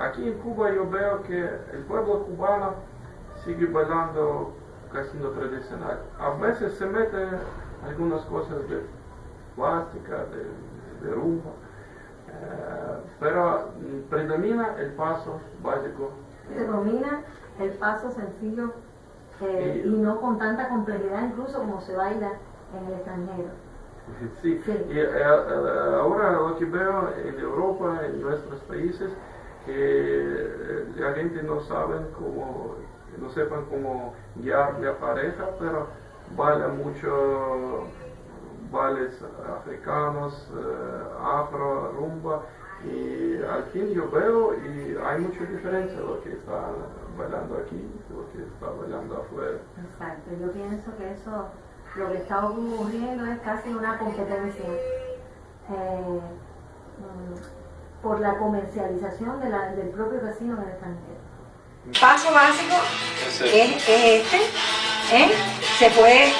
aquí en Cuba yo veo que el pueblo cubano sigue bailando casi lo tradicional. A veces se meten algunas cosas de plástica, de, de rumba, eh, pero predomina el paso básico. Predomina el paso sencillo eh, y, no con tanta complejidad incluso como se baila en el extranjero. Sí, Sí. y eh, eh, ahora lo que veo en Europa, en nuestros países, que eh, la gente no sabe cómo, no sepan cómo guiar la pareja, pero baila mucho bailes africanos, eh, afro, rumba, y al fin yo veo y hay mucha diferencia lo que está bailando aquí lo que está bailando afuera. Exacto, yo pienso que eso, lo que está ocurriendo es casi una competencia eh, mm, por la comercialización de la- del propio vecino en el extranjero. Paso básico es, es este, ¿eh? se puede